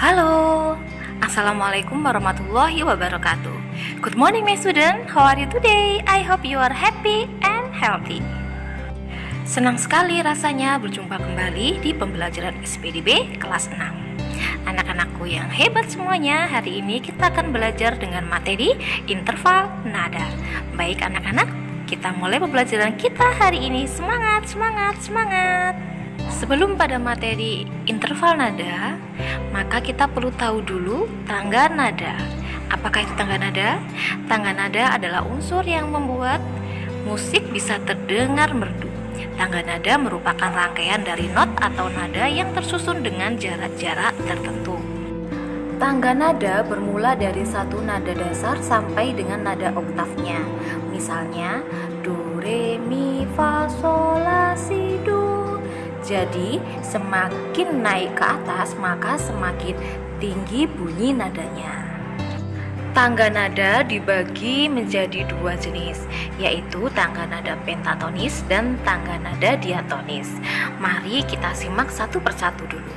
Halo, Assalamualaikum warahmatullahi wabarakatuh. Good morning, my student. How are you today? I hope you are happy and healthy. Senang sekali rasanya berjumpa kembali di pembelajaran SPDB kelas 6. Anak-anakku yang hebat semuanya, hari ini kita akan belajar dengan materi interval nada. Baik anak-anak, kita mulai pembelajaran kita hari ini. Semangat, semangat, semangat! Sebelum pada materi interval nada, maka kita perlu tahu dulu tangga nada. Apakah itu tangga nada? Tangga nada adalah unsur yang membuat musik bisa terdengar merdu. Tangga nada merupakan rangkaian dari not atau nada yang tersusun dengan jarak-jarak tertentu. Tangga nada bermula dari satu nada dasar sampai dengan nada oktavnya. Misalnya, do, re, mi, fa, sol, la, si. Jadi, semakin naik ke atas, maka semakin tinggi bunyi nadanya. Tangga nada dibagi menjadi dua jenis, yaitu tangga nada pentatonis dan tangga nada diatonis. Mari kita simak satu persatu dulu.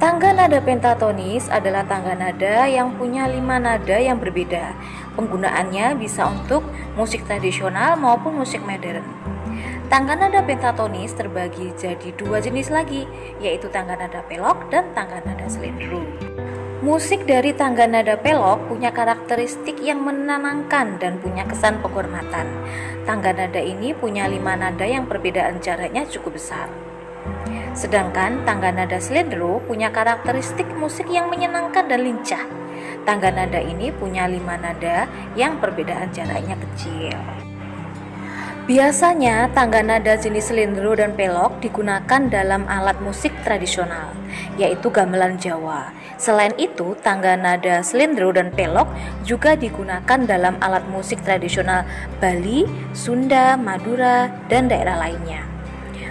Tangga nada pentatonis adalah tangga nada yang punya lima nada yang berbeda. Penggunaannya bisa untuk musik tradisional maupun musik modern. Tangga nada pentatonis terbagi jadi dua jenis lagi, yaitu tangga nada pelok dan tangga nada selindru. Musik dari tangga nada pelok punya karakteristik yang menenangkan dan punya kesan penghormatan. Tangga nada ini punya lima nada yang perbedaan jaraknya cukup besar. Sedangkan tangga nada selindro punya karakteristik musik yang menyenangkan dan lincah. Tangga nada ini punya lima nada yang perbedaan jaraknya kecil. Biasanya tangga nada jenis selindro dan pelok digunakan dalam alat musik tradisional, yaitu gamelan Jawa. Selain itu, tangga nada selindro dan pelok juga digunakan dalam alat musik tradisional Bali, Sunda, Madura, dan daerah lainnya.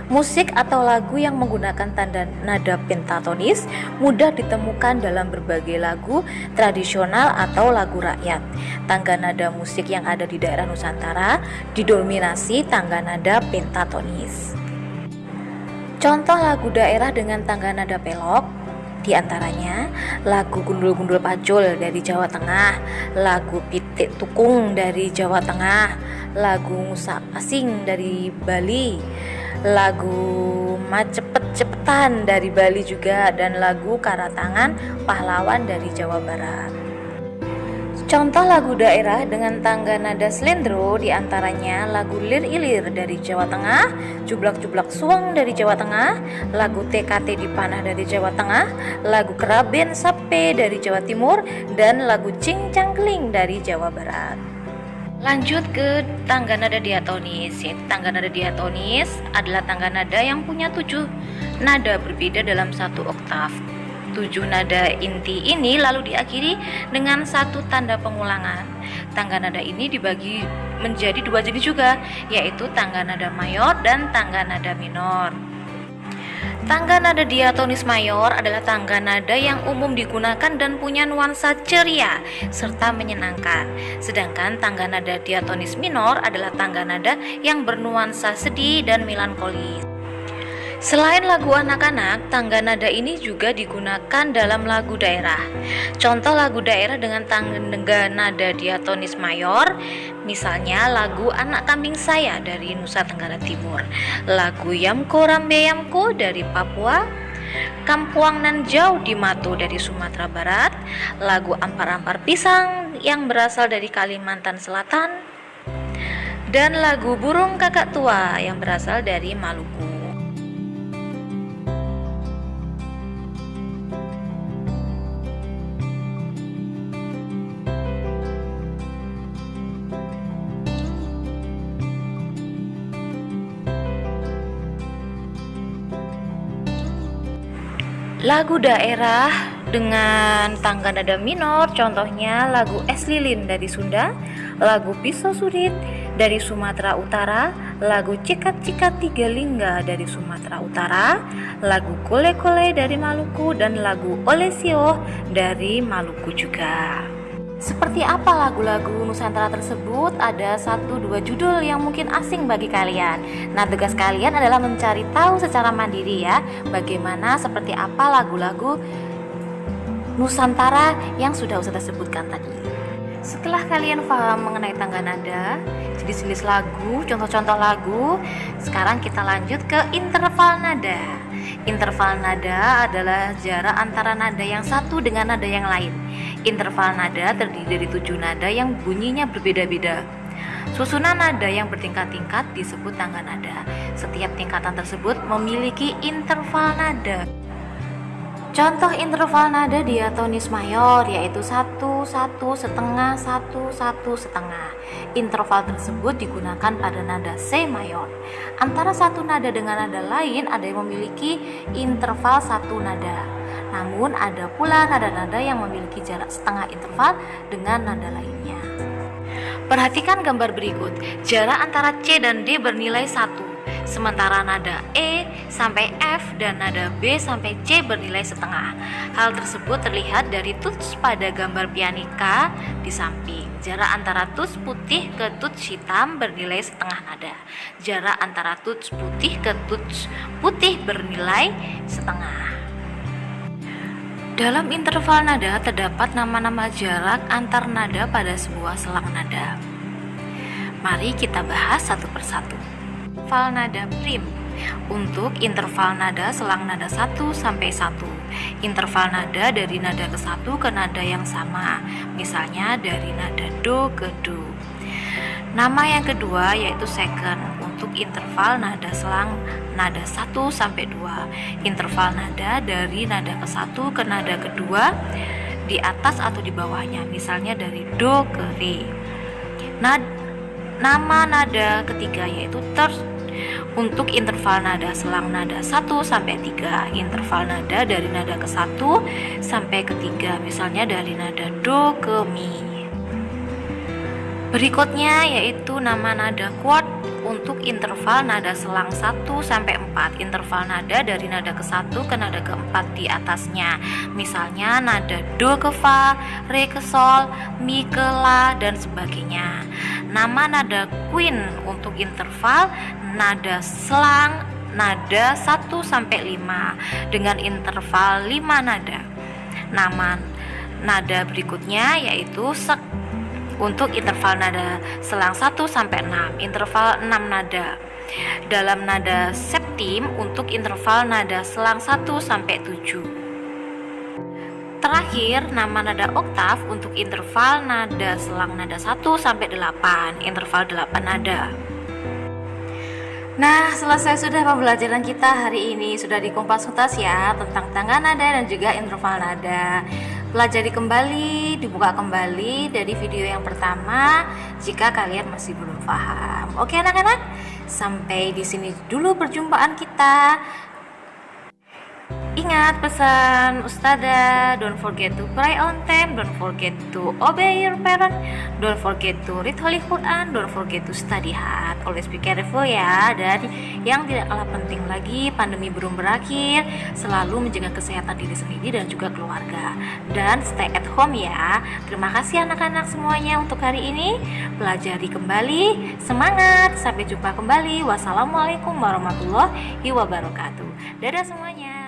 Musik atau lagu yang menggunakan tanda nada pentatonis mudah ditemukan dalam berbagai lagu tradisional atau lagu rakyat. Tangga nada musik yang ada di daerah Nusantara didominasi tangga nada pentatonis. Contoh lagu daerah dengan tangga nada pelok di antaranya lagu Gundul-Gundul Pacul dari Jawa Tengah, lagu Pitik Tukung dari Jawa Tengah, lagu Musa Asing dari Bali, lagu Macepet-cepetan dari Bali juga dan lagu Karatangan Pahlawan dari Jawa Barat. Contoh lagu daerah dengan tangga nada selendro di antaranya lagu Lir Ilir dari Jawa Tengah, Jublak-Jublak Suang dari Jawa Tengah, lagu TKT di Panah dari Jawa Tengah, lagu Keraben Sape dari Jawa Timur, dan lagu Cing Cangkling dari Jawa Barat. Lanjut ke tangga nada diatonis. Tangga nada diatonis adalah tangga nada yang punya tujuh nada berbeda dalam satu oktav. Tujuh nada inti ini lalu diakhiri dengan satu tanda pengulangan. Tangga nada ini dibagi menjadi dua jenis juga, yaitu tangga nada mayor dan tangga nada minor. Tangga nada diatonis mayor adalah tangga nada yang umum digunakan dan punya nuansa ceria serta menyenangkan. Sedangkan tangga nada diatonis minor adalah tangga nada yang bernuansa sedih dan melankolis. Selain lagu anak-anak, tangga nada ini juga digunakan dalam lagu daerah. Contoh lagu daerah dengan tangga nada diatonis mayor, misalnya lagu Anak Kambing Saya dari Nusa Tenggara Timur, lagu Yamko Rambe Yamko dari Papua, Kampuang Nan Jauh di Matu dari Sumatera Barat, lagu Ampar-Ampar Pisang yang berasal dari Kalimantan Selatan, dan lagu Burung Kakak Tua yang berasal dari Maluku. Lagu daerah dengan tangga nada minor contohnya lagu Es Lilin dari Sunda, lagu Pisau Surit dari Sumatera Utara, lagu Cikat Cikat Tiga Lingga dari Sumatera Utara, lagu Kole Kole dari Maluku dan lagu Olesio dari Maluku juga. Seperti apa lagu-lagu Nusantara tersebut? Ada satu dua judul yang mungkin asing bagi kalian. Nah, tugas kalian adalah mencari tahu secara mandiri ya, bagaimana seperti apa lagu-lagu Nusantara yang sudah Ustazah sebutkan tadi. Setelah kalian paham mengenai tangga nada, jenis-jenis lagu, contoh-contoh lagu, sekarang kita lanjut ke interval nada. Interval nada adalah jarak antara nada yang satu dengan nada yang lain. Interval nada terdiri dari tujuh nada yang bunyinya berbeda-beda. Susunan nada yang bertingkat-tingkat disebut tangga nada. Setiap tingkatan tersebut memiliki interval nada. Contoh interval nada diatonis mayor yaitu satu satu setengah satu satu setengah. Interval tersebut digunakan pada nada C mayor. Antara satu nada dengan nada lain ada yang memiliki interval satu nada. Namun ada pula nada-nada yang memiliki jarak setengah interval dengan nada lainnya. Perhatikan gambar berikut. Jarak antara C dan D bernilai satu sementara nada E sampai F dan nada B sampai C bernilai setengah. Hal tersebut terlihat dari tuts pada gambar pianika di samping. Jarak antara tuts putih ke tuts hitam bernilai setengah nada. Jarak antara tuts putih ke tuts putih bernilai setengah. Dalam interval nada terdapat nama-nama jarak antar nada pada sebuah selang nada. Mari kita bahas satu persatu interval nada prim untuk interval nada selang nada 1 sampai 1. Interval nada dari nada ke 1 ke nada yang sama. Misalnya dari nada do ke do. Nama yang kedua yaitu second untuk interval nada selang nada 1 sampai 2. Interval nada dari nada ke 1 ke nada kedua di atas atau di bawahnya. Misalnya dari do ke re. Nad nama nada ketiga yaitu third untuk interval nada selang nada 1 sampai 3, interval nada dari nada ke 1 sampai ke 3, misalnya dari nada do ke mi. Berikutnya yaitu nama nada quart untuk interval nada selang 1 sampai 4, interval nada dari nada ke 1 ke nada keempat di atasnya. Misalnya nada do ke fa, re ke sol, mi ke la dan sebagainya. Nama nada queen untuk interval nada selang nada 1 sampai 5 dengan interval 5 nada. Nama nada berikutnya yaitu sek untuk interval nada selang 1 sampai 6, interval 6 nada. Dalam nada septim untuk interval nada selang 1 sampai 7. Terakhir, nama nada oktav untuk interval nada selang nada 1 sampai 8, interval 8 nada. Nah, selesai sudah pembelajaran kita hari ini sudah dikompas tuntas ya tentang tangga nada dan juga interval nada. Pelajari kembali, dibuka kembali dari video yang pertama jika kalian masih belum paham. Oke anak-anak, sampai di sini dulu perjumpaan kita. Ingat pesan Ustada, don't forget to pray on time, don't forget to obey your parent, don't forget to read Holy Quran, don't forget to study hard. Always be careful ya. Dan yang tidak kalah penting lagi, pandemi belum berakhir, selalu menjaga kesehatan diri sendiri dan juga keluarga. Dan stay at home ya. Terima kasih anak-anak semuanya untuk hari ini. Pelajari kembali, semangat. Sampai jumpa kembali. Wassalamualaikum warahmatullahi wabarakatuh. Dadah semuanya.